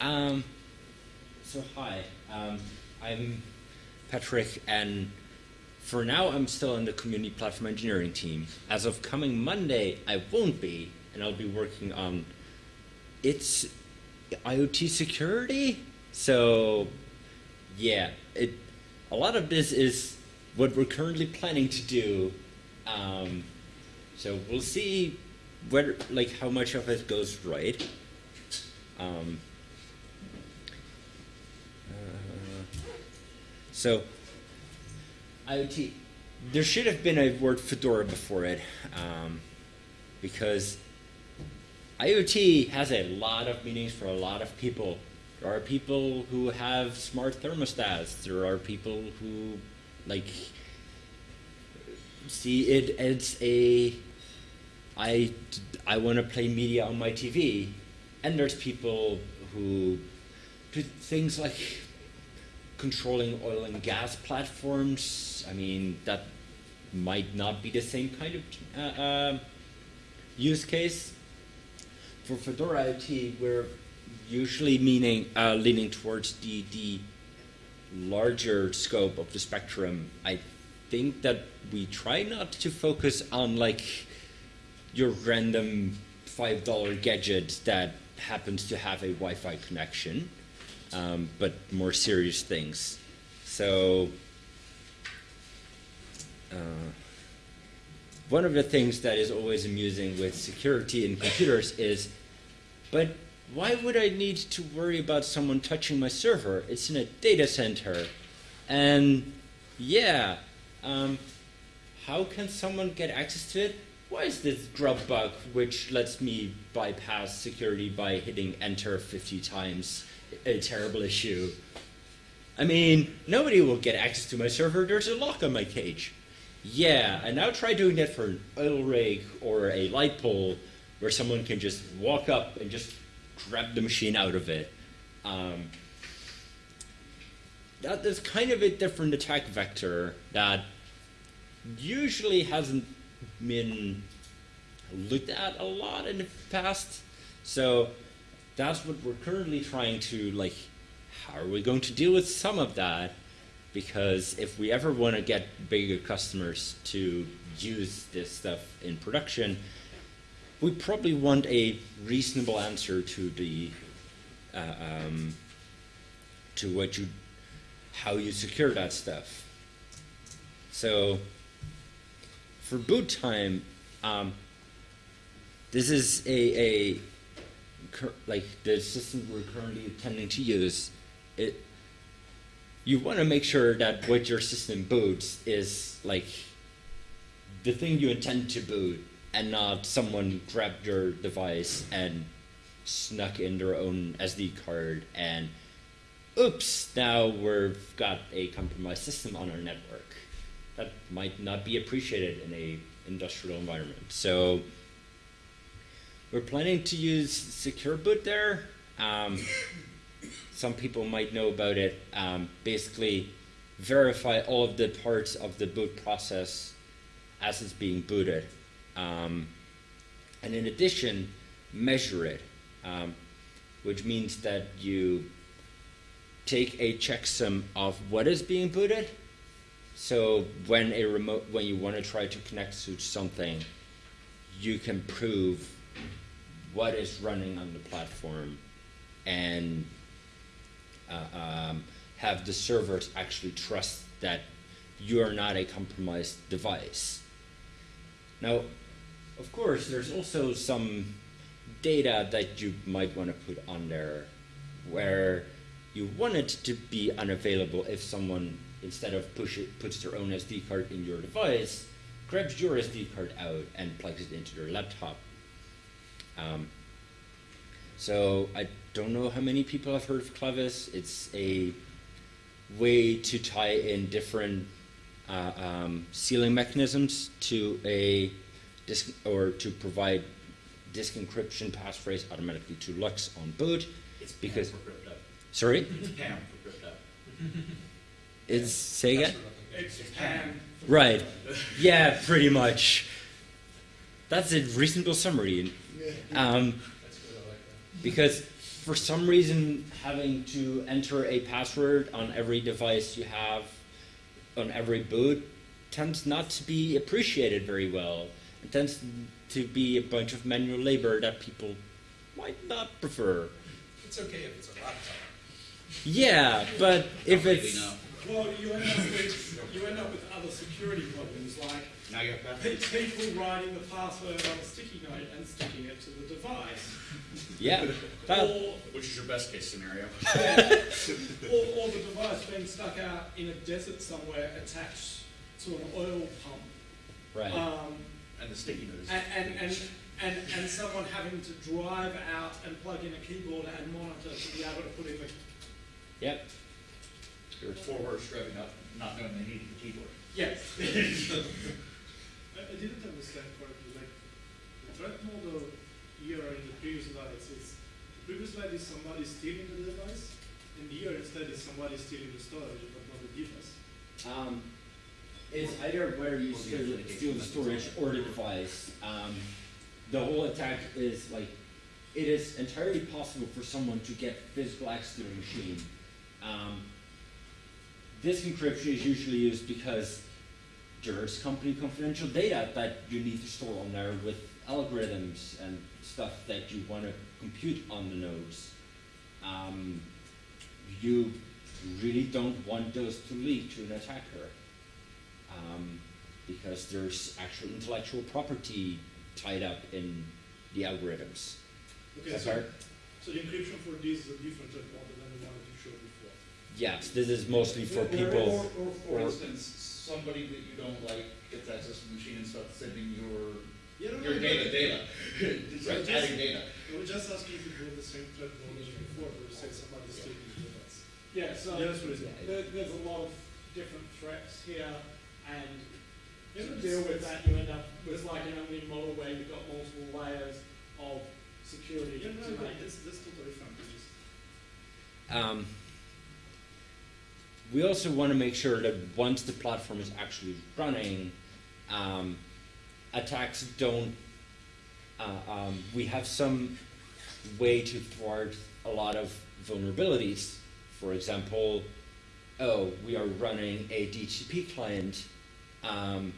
Um, so hi, um, I'm Patrick, and for now I'm still in the community platform engineering team. As of coming Monday, I won't be, and I'll be working on its IoT security. So, yeah, it. A lot of this is what we're currently planning to do. Um, so we'll see whether, like, how much of it goes right. Um, uh, so, IoT, there should have been a word Fedora before it, um, because IoT has a lot of meanings for a lot of people. There are people who have smart thermostats. There are people who, like, see it as a, I, I want to play media on my TV. And there's people who do things like controlling oil and gas platforms. I mean, that might not be the same kind of uh, uh, use case. For Fedora IoT, we're usually meaning uh, leaning towards the the larger scope of the spectrum. I think that we try not to focus on like your random five dollar gadget that happens to have a Wi-Fi connection, um, but more serious things. So. Uh, one of the things that is always amusing with security in computers is, but why would I need to worry about someone touching my server? It's in a data center. And yeah, um, how can someone get access to it? Why is this grub bug which lets me bypass security by hitting enter 50 times a terrible issue? I mean, nobody will get access to my server. There's a lock on my cage. Yeah, and now try doing that for an oil rig or a light pole where someone can just walk up and just grab the machine out of it. Um, that is kind of a different attack vector that usually hasn't been looked at a lot in the past. So that's what we're currently trying to like. How are we going to deal with some of that? Because if we ever want to get bigger customers to use this stuff in production, we probably want a reasonable answer to the uh, um, to what you how you secure that stuff. So for boot time, um, this is a, a like the system we're currently intending to use. It you want to make sure that what your system boots is like the thing you intend to boot and not someone grabbed your device and snuck in their own SD card and oops, now we've got a compromised system on our network. That might not be appreciated in a industrial environment. So we're planning to use secure boot there. Um, some people might know about it. Um, basically, verify all of the parts of the boot process as it's being booted. Um, and in addition, measure it, um, which means that you take a checksum of what is being booted. So when a remote, when you want to try to connect to something, you can prove what is running on the platform and uh, um, have the servers actually trust that you are not a compromised device. Now, of course, there's also some data that you might want to put on there where you want it to be unavailable if someone, instead of push it, puts their own SD card in your device, grabs your SD card out and plugs it into their laptop. Um, so I don't know how many people have heard of Clevis. It's a way to tie in different uh, um, sealing mechanisms to a disk or to provide disk encryption passphrase automatically to LUKS on boot. It's because PAM for crypto. sorry, It's PAM for crypto. is say again. It's PAM. Right. Yeah, pretty much. That's a reasonable summary. Um, That's good, I like that. because for some reason, having to enter a password on every device you have, on every boot, tends not to be appreciated very well. It tends to be a bunch of manual labor that people might not prefer. It's okay if it's a laptop. Yeah, but if it's. Well, you end up with you end up with other security problems like Now you have pe- that. people writing the password on a sticky note and sticking it to the device, yeah, or, Which is your best case scenario? or or the device being stuck out in a desert somewhere attached to an oil pump, right. um, And the sticky note is. and, and, and and and someone having to drive out and plug in a keyboard and monitor to be able to put in the Yep. Your four words driving up, not knowing they needed the keyboard. yes. I, I didn't understand correctly, like, the threat model here in the previous slides is, the previous slide is somebody stealing the device, and here instead is somebody stealing the storage, but not the device. Um, it's either where you Well, the steal, steal the storage or the device. Um, the whole attack is like, it is entirely possible for someone to get physical access to the machine. Um, this encryption is usually used because there's company confidential data that you need to store on there with algorithms and stuff that you want to compute on the nodes. Um, you really don't want those to leak to an attacker um, because there's actual intellectual property tied up in the algorithms. Okay, so, hard. so the encryption for this is a different model than the one that you showed before. Yes, this is mostly for people. Or, or for or- instance, somebody that you don't like gets access to the machine and starts sending your, Yeah, no, your no, data, no. data. Just Right, just- adding data. I was just asking if it was the same threat model as before, where you say somebody stealing the device. Yeah, so Yes, please. there, there's a lot of different threats here, and Yeah, to no, deal with that, you end up with like an onion model where you've got multiple layers of security Yeah, no, to no, make that's, that's totally fine, just. Um, we also want to make sure that once the platform is actually running, um, attacks don't. Uh, um, we have some way to thwart a lot of vulnerabilities. For example, oh, we are running a DHCP client. Um,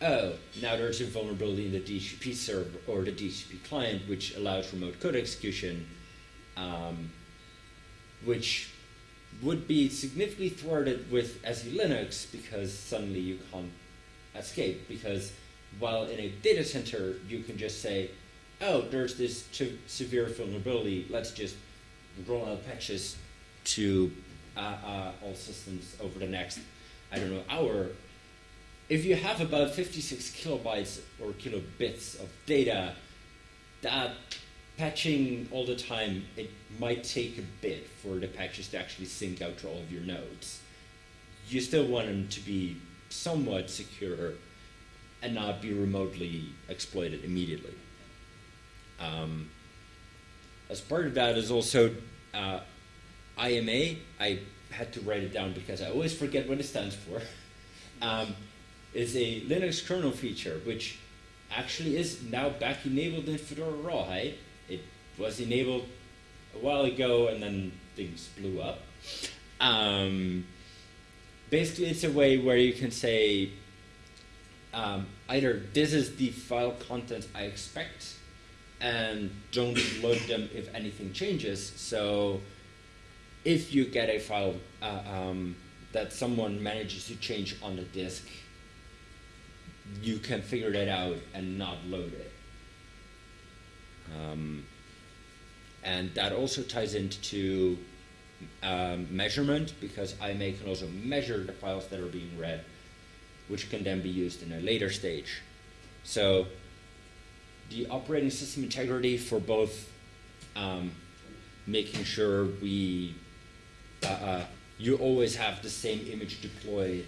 oh, now there's a vulnerability in the DHCP server or the DHCP client, which allows remote code execution. Um, which would be significantly thwarted with SE Linux because suddenly you can't escape. Because while in a data center, you can just say, oh, there's this severe vulnerability, let's just roll out patches to uh, uh, all systems over the next, I don't know, hour. If you have about 56 kilobytes or kilobits of data, that patching all the time, it might take a bit for the patches to actually sync out to all of your nodes. You still want them to be somewhat secure and not be remotely exploited immediately. Um, as part of that is also uh, IMA. I had to write it down because I always forget what it stands for. um, is a Linux kernel feature which actually is now back enabled in Fedora Rawhide. Was enabled a while ago and then things blew up. Um, basically, it's a way where you can say um, either this is the file content I expect and don't load them if anything changes. So if you get a file uh, um, that someone manages to change on the disk, you can figure that out and not load it. Um, and that also ties into um, measurement because IMA can also measure the files that are being read, which can then be used in a later stage. So the operating system integrity for both um, making sure we uh, uh, you always have the same image deployed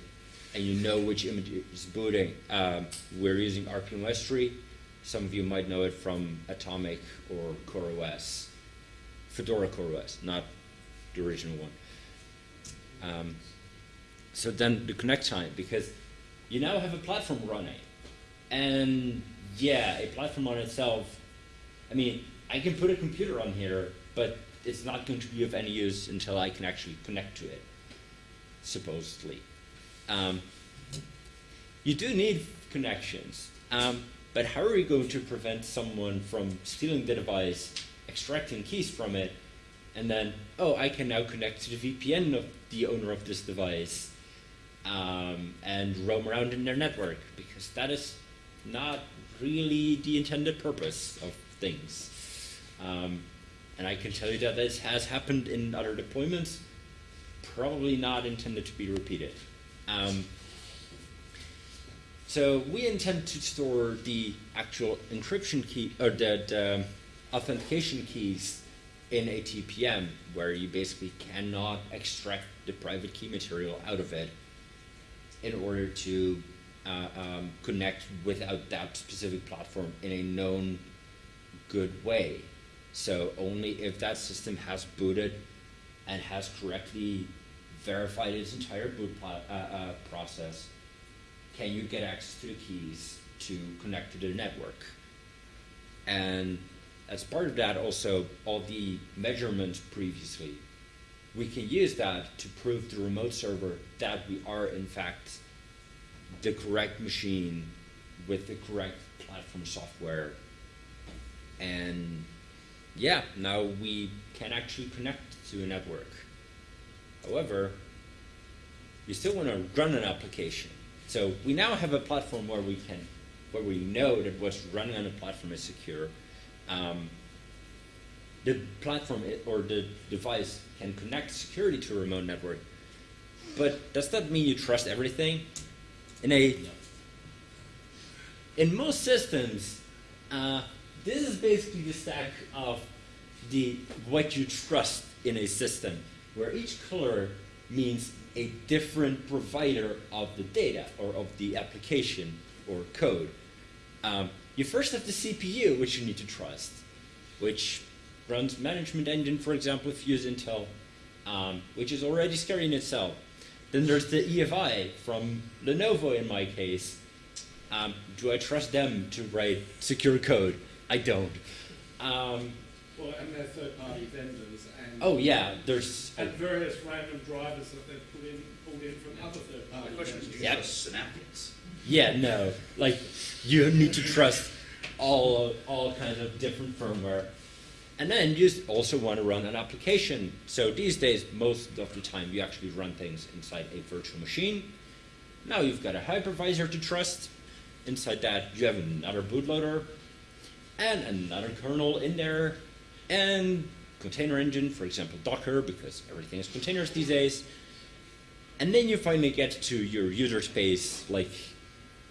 and you know which image is booting. Um, we're using rpm-ostree. Some of you might know it from Atomic or CoreOS, Fedora CoreOS, not the original one. Um, so then the connect time, because you now have a platform running, and yeah, a platform on itself. I mean, I can put a computer on here, but it's not going to be of any use until I can actually connect to it, supposedly. Um, you do need connections, um, but how are you going to prevent someone from stealing the device, extracting keys from it, and then, oh, I can now connect to the VPN of the owner of this device um, and roam around in their network? Because that is not really the intended purpose of things. Um, and I can tell you that this has happened in other deployments, probably not intended to be repeated. Um, so we intend to store the actual encryption key or the, the um, authentication keys in a TPM, where you basically cannot extract the private key material out of it in order to uh, um, connect without that specific platform in a known good way. So only if that system has booted and has correctly verified its entire boot uh, uh, process, can you get access to the keys to connect to the network. And as part of that, also all the measurements previously, we can use that to prove the remote server that we are in fact the correct machine with the correct platform software. And yeah, now we can actually connect to a network. However, you still want to run an application. So we now have a platform where we can, where we know that what's running on the platform is secure. Um, the platform or the device can connect securely to a remote network, but does that mean you trust everything? In a in most systems, uh, this is basically the stack of the what you trust in a system, where each color means a different provider of the data or of the application or code. Um, you first have the CPU, which you need to trust, which runs management engine, for example, if you use Intel, um, which is already scary in itself. Then there's the EFI from Lenovo in my case. Um, do I trust them to write secure code? I don't. Um, Well, and their third-party vendors and oh yeah, there's and various random drivers that they've put in pulled in from other third-party the question is, do you Yeah. trust Synaptics? Yeah no like you need to trust all all kinds of different firmware, and then you also want to run an application. So these days, most of the time, you actually run things inside a virtual machine. Now you've got a hypervisor to trust. Inside that, you have another bootloader and another kernel in there, and container engine, for example, Docker, because everything is containers these days. And then you finally get to your user space, like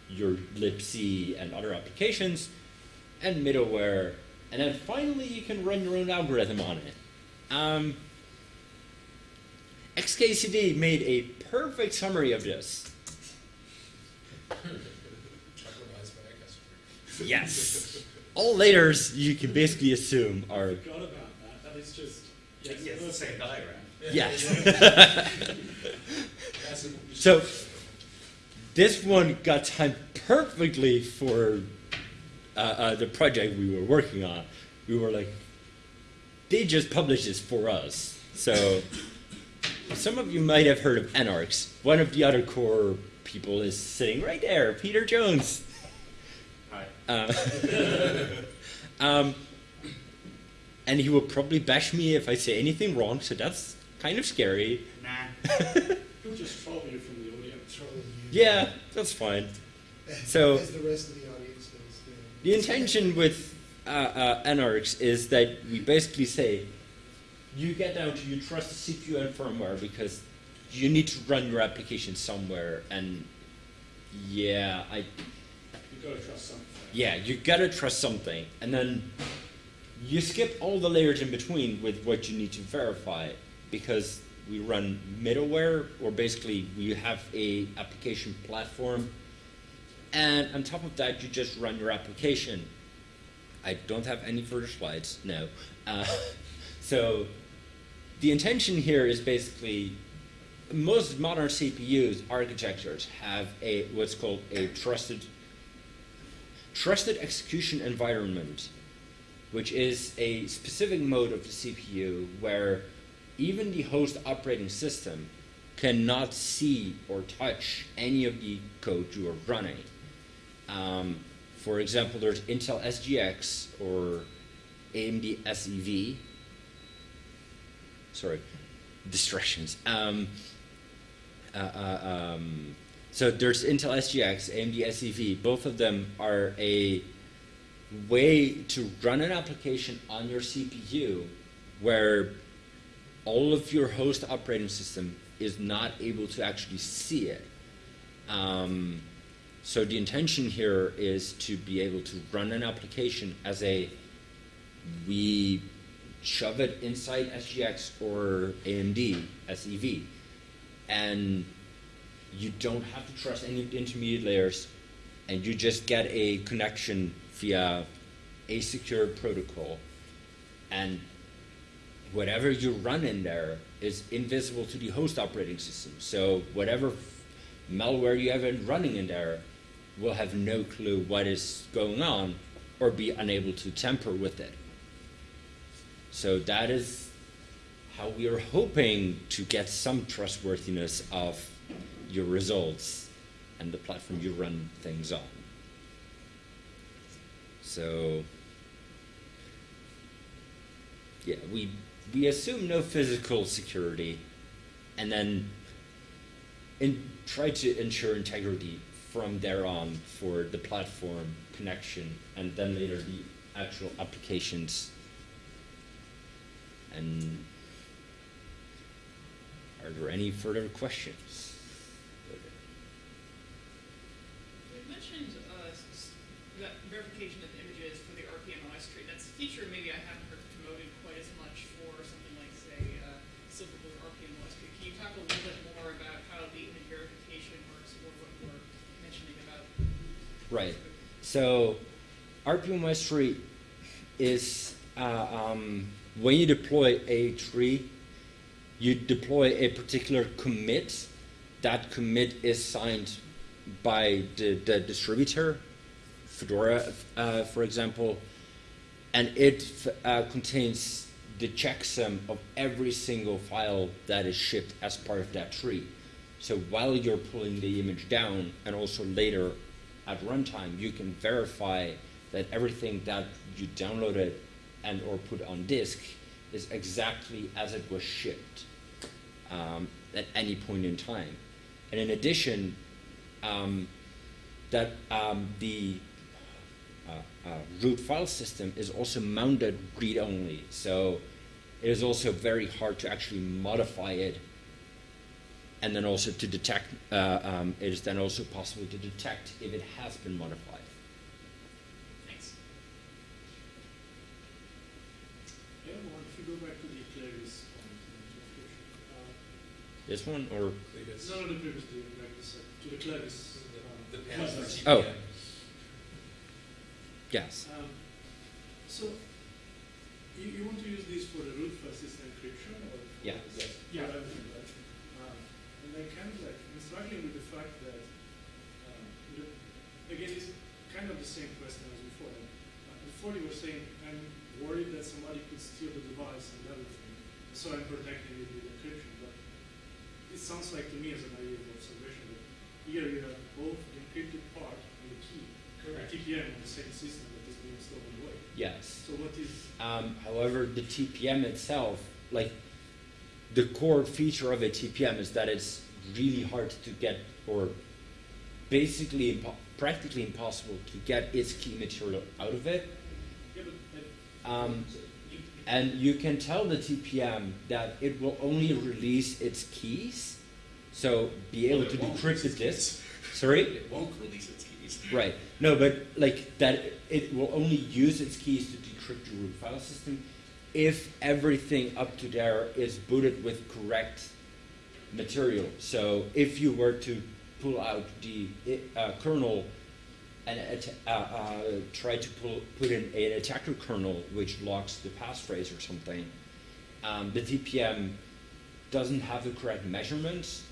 your libc and other applications, and middleware, and then finally you can run your own algorithm on it. Um, XKCD made a perfect summary of this. Chucklerized by a customer. Yes. All layers you can basically assume are forgot about that. That is just yes, Yes, the same diagram. yes. So this one got timed perfectly for uh, uh, the project we were working on. We were like, they just published this for us. So some of you might have heard of Enarx. One of the other core people is sitting right there, Peter Jones. Hi. Uh, um, and he will probably bash me if I say anything wrong, so that's kind of scary. Nah. He'll just troll you from the audience. Trolling you. Yeah, that's fine. So- As the rest of the audience does. yeah. The intention with uh, uh, Enarx is that we basically say you get down to you trust the CPU and firmware because you need to run your application somewhere, and yeah, I You've got to trust something. yeah you gotta trust something, and then you skip all the layers in between with what you need to verify because we run middleware or basically we have a application platform. And on top of that you just run your application. I don't have any further slides no. Uh, so the intention here is basically most modern cpus architectures have a what's called a trusted trusted execution environment which is a specific mode of the CPU where even the host operating system cannot see or touch any of the code you are running. Um, for example, there's Intel SGX or AMD SEV. Sorry, distractions. Um, uh, uh, um, so there's Intel SGX, AMD SEV. Both of them are a way to run an application on your CPU where all of your host operating system is not able to actually see it. Um, so the intention here is to be able to run an application as a we shove it inside SGX or AMD SEV, and you don't have to trust any intermediate layers, and you just get a connection via a secure protocol, and whatever you run in there is invisible to the host operating system. So whatever malware you have running in there will have no clue what is going on or be unable to tamper with it. So that is how we are hoping to get some trustworthiness of your results and the platform you run things on. So yeah, we we assume no physical security, and then in, try to ensure integrity from there on for the platform connection, and then later the actual applications. And are there any further questions? Right. So rpm-ostree is uh, um, when you deploy a tree, you deploy a particular commit. That commit is signed by the, the distributor, Fedora, uh, for example, and it uh, contains the checksum of every single file that is shipped as part of that tree. So while you're pulling the image down, and also later at runtime, you can verify that everything that you downloaded and or put on disk is exactly as it was shipped um, at any point in time. And in addition, um, that um, the uh, uh, root file system is also mounted read-only. So it is also very hard to actually modify it and then also to detect, uh, um, it is then also possible to detect if it has been modified. Thanks. Yeah, well, if you go back to the Claris point in the description, uh, This one or Clevis. none of the previous, the, like this, uh, to the Claris. The, the uh, panels for website. TPM. Oh. yes, Um, so, you, you want to use this for the root file system encryption or? for- Yeah. Yes. Yeah, everything, right? Um, and I kind of like, I'm struggling with the fact that, um, the, again, it's kind of the same question as before. Uh, before you were saying, I'm worried that somebody could steal the device and everything, so I'm protecting it with encryption, but it sounds like to me as a naive observation that here you have both the encrypted part and the key. Correct. TPM on the same system that is being stolen away. yes. So what is, Um, however, the TPM itself, like the core feature of a TPM is that it's really hard to get, or basically impo- practically impossible to get its key material out of it. yeah, but, but Um, and you can tell the TPM that it will only release its keys, so be able Well, to decrypt the disk. Sorry. It won't release its keys. Right. No, but like that, it will only use its keys to decrypt your root file system if everything up to there is booted with correct material. So if you were to pull out the uh, kernel and uh, uh, try to pull, put in an attacker kernel which locks the passphrase or something, um, the TPM doesn't have the correct measurements,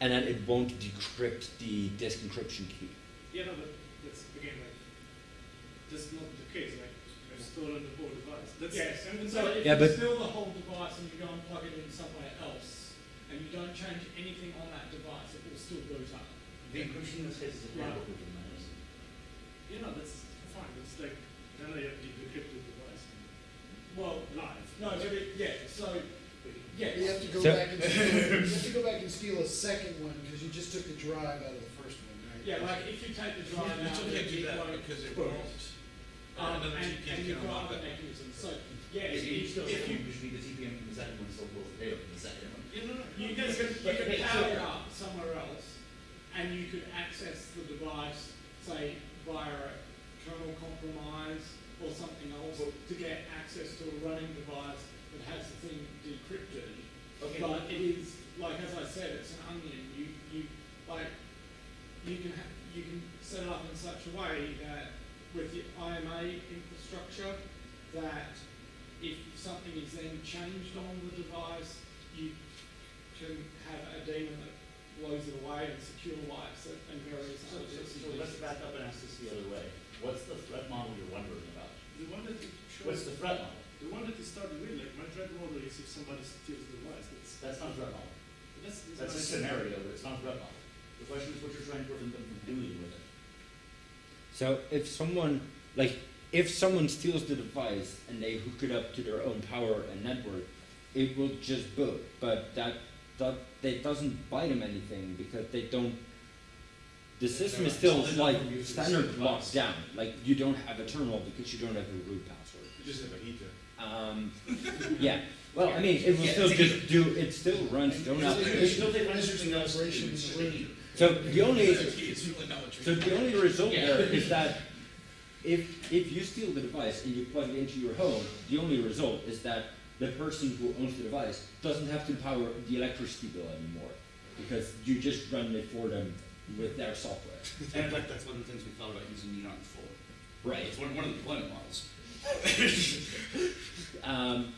and then it won't decrypt the disk encryption key. Yeah, no, but that's again like that's not the case. Like stored on the whole Yes, and and so if Yeah, you but- steal the whole device and you go and plug it in somewhere else, and you don't change anything on that device, it will still boot up. The encryption in this case is a Yeah. private encryption, that is. you know, that's fine. It's like then I have the encrypted device. Well, Live. no, but it, yeah, so, yeah. You have to go So- back and steal, you have to go back and steal a second one, because you just took the drive out of the first one, right? Yeah, like if you take the drive You out, still and can't do that because it boot. won't. Um, Another and, TPM and can you've got that. mechanisms, so, yes, If you if, still if you, you need the TPM from the second one, still pulls the data from the second one. You know, you can, you can power it up somewhere else, and you could access the device, say, via a kernel compromise or something else, to get access to a running device that has the thing decrypted. Okay, But it is, like, as I said, it's an onion, you, you, like, you can ha- you can set it up in such a way that with the IMA infrastructure, that if something is then changed on the device, you can have a daemon that blows it away and secure wipes it and various So, other so, so let's back up and ask this the other way. What's the threat model you're wondering about? the one that it What's the threat model? the one that it started with, like my threat model is if somebody steals the device. That's That's not a threat model. that's, that's, That's a what I said. scenario, but it's not a threat model. The question is what you're trying to prevent them from doing with it. So if someone, like, if someone steals the device and they hook it up to their own power and network, it will just boot. But that that that doesn't buy them anything because they don't. The system is still like number of users standard is locked down. Like you don't have a terminal because you don't have a root password. You just have a heater. Um, yeah. Well, I mean, it will Yeah, still just do. It still runs its own Is it- application. is it registering operation in the room? So the only It's really not what so the only result Yeah. there is that if if you steal the device and you plug it into your home, the only result is that the person who owns the device doesn't have to power the electricity bill anymore because you just run it for them with their software. And in fact, that's one of the things we thought about using Neon for. Right. It's one, one of the deployment models. Um,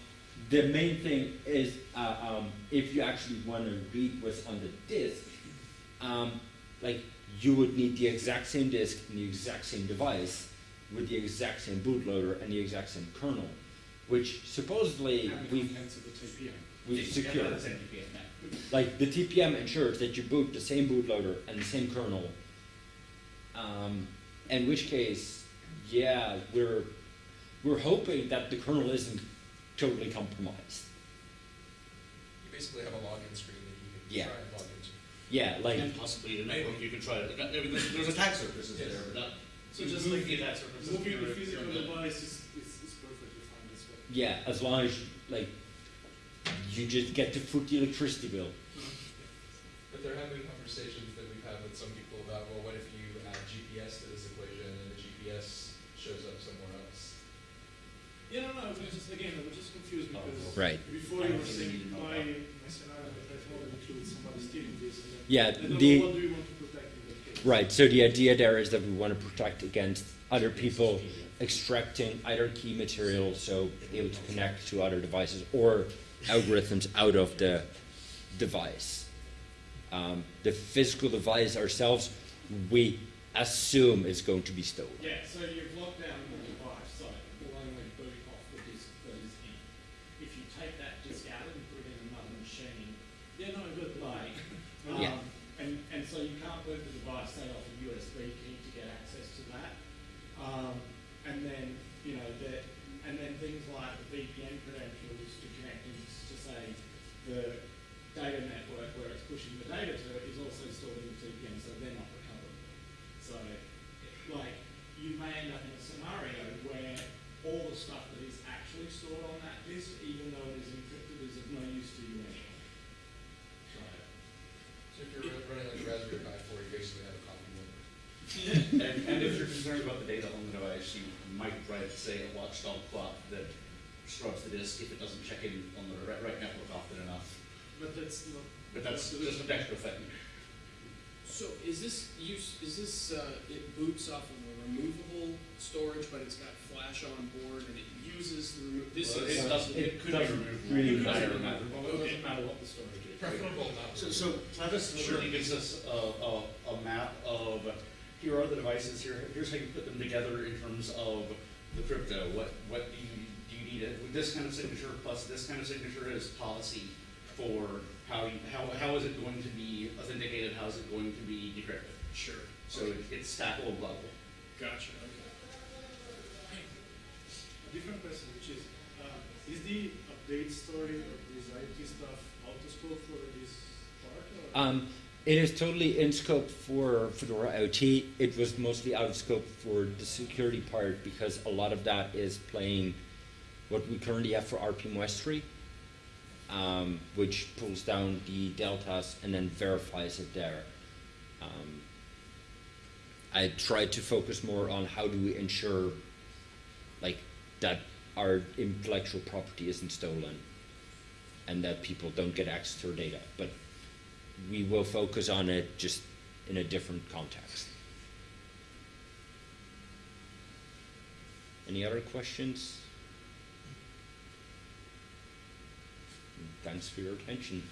the main thing is uh, um, if you actually want to read what's on the disk, um, like you would need the exact same disk and the exact same device with the exact same bootloader and the exact same kernel, which supposedly we've contents the TPM. we've secured. that's NPM. Like the TPM ensures that you boot the same bootloader and the same kernel. Um, in which case, yeah, we're we're hoping that the kernel isn't totally compromised. You basically have a login screen that you can Yeah. try and log into. Yeah, like And possibly a network you can try it. I mean, there's, there's attack surfaces Yes. there, but not, So you just move like the attack surfaces. moving the you're- physical you're device is, is, is perfectly fine. That's what. yeah, as long as like you just get to foot the electricity bill. But there have been conversations that we've had with some people about, well, what if you add GPS to this equation and the GPS shows up somewhere else? Yeah, no, no, we're just again, we're just confused oh, because Right. before you were saying need protect in that case. right. So the idea there is that we want to protect against other people extracting either key material, so able to connect to other devices, or algorithms out of the device. Um, the physical device ourselves, we assume is going to be stolen. Yeah, so you've locked down And, and if you're concerned about the data on the device, you might write, say, a watchdog clock that scrubs the disk if it doesn't check in on the right, right network often enough. But that's not. But that's just an extra thing. So is this use, is this, uh, it boots off of a removable storage, but it's got flash on board and it uses the, remo- this Well, is. it doesn't, it could doesn't removed. really It doesn't matter. matter. Well, it doesn't matter what the storage is. Preferable not. So, so Travis literally gives us a, a, a map of, here are the devices, here, here's how you put them together in terms of the crypto, what, what do you, do you need, a- with this kind of signature plus this kind of signature as policy for how you, how, how is it going to be authenticated, how is it going to be decrypted? Sure. So it- it's stackable, blockable. Gotcha, okay. A different question, which is, uh, is the update story of this IT stuff out of scope for this part or? Um, it is totally in scope for Fedora IoT. It was mostly out of scope for the security part because a lot of that is playing what we currently have for rpm-ostree, um, which pulls down the deltas and then verifies it there. Um, I tried to focus more on how do we ensure, like, that our intellectual property isn't stolen and that people don't get access to our data. But we will focus on it just in a different context. Any other questions? Thanks for your attention.